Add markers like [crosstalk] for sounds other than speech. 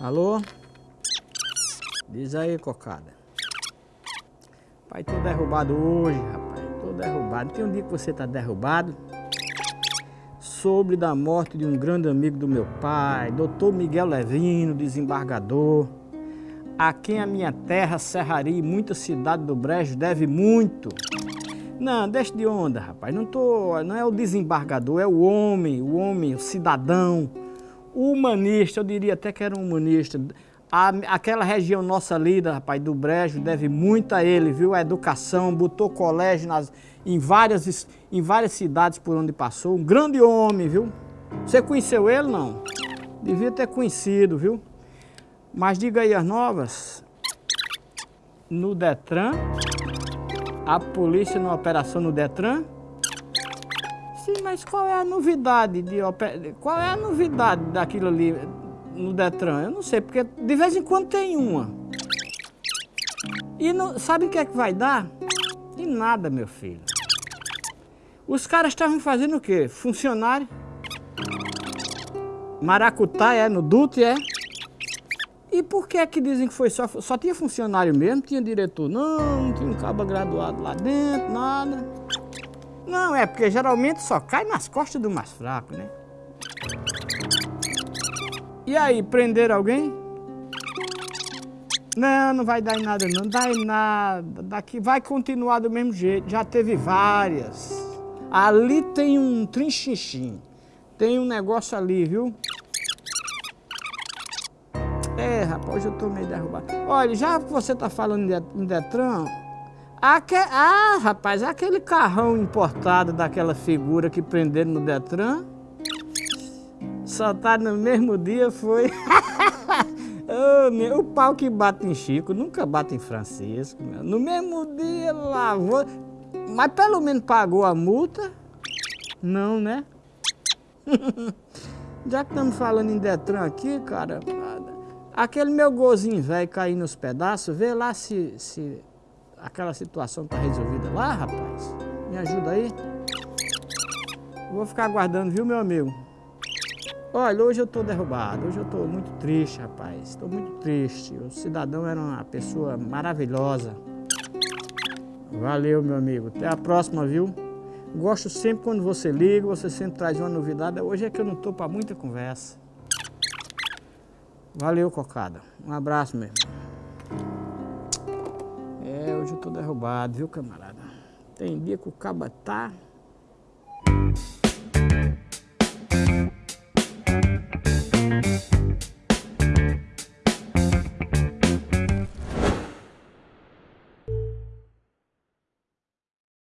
Alô? Diz aí, cocada. Pai, tô derrubado hoje, rapaz. Tô derrubado. Tem um dia que você tá derrubado. Sobre da morte de um grande amigo do meu pai, doutor Miguel Levino, desembargador. A quem a minha terra, Serraria e muita cidade do Brejo deve muito. Não, deixa de onda, rapaz. Não, tô, não é o desembargador, é o homem, o homem, o cidadão humanista, eu diria até que era um humanista. A, aquela região nossa ali, rapaz, do Brejo, deve muito a ele, viu? A educação, botou colégio nas, em, várias, em várias cidades por onde passou. Um grande homem, viu? Você conheceu ele, não? Devia ter conhecido, viu? Mas diga aí as novas. No Detran, a polícia numa operação no Detran, Sim, mas qual é a novidade de qual é a novidade daquilo ali no Detran? Eu não sei, porque de vez em quando tem uma. E não, sabe o que é que vai dar? E nada, meu filho. Os caras estavam fazendo o quê? Funcionário. Maracutá é, no DUT é. E por que é que dizem que foi só... Só tinha funcionário mesmo, tinha diretor não, não tinha um cabo graduado lá dentro, nada. Não, é porque geralmente só cai nas costas do mais fraco, né? E aí, prender alguém? Não, não vai dar em nada não, dá em nada. Daqui vai continuar do mesmo jeito, já teve várias. Ali tem um trinchixim, tem um negócio ali, viu? É, rapaz, eu tô meio derrubado. Olha, já que você tá falando em Detran, Aque... Ah, rapaz, aquele carrão importado daquela figura que prenderam no Detran, soltado no mesmo dia foi... [laughs] o pau que bate em Chico nunca bate em Francisco. No mesmo dia lavou, mas pelo menos pagou a multa? Não, né? [laughs] Já que estamos falando em Detran aqui, cara, aquele meu golzinho velho cair nos pedaços, vê lá se, se aquela situação tá resolvida lá, rapaz? Me ajuda aí. Vou ficar aguardando, viu, meu amigo? Olha, hoje eu tô derrubado, hoje eu tô muito triste, rapaz. Estou muito triste. O cidadão era uma pessoa maravilhosa. Valeu, meu amigo. Até a próxima, viu? Gosto sempre quando você liga, você sempre traz uma novidade. Hoje é que eu não tô para muita conversa. Valeu, cocada. Um abraço, meu irmão hoje eu tô derrubado, viu, camarada? Tem dia que o caba tá...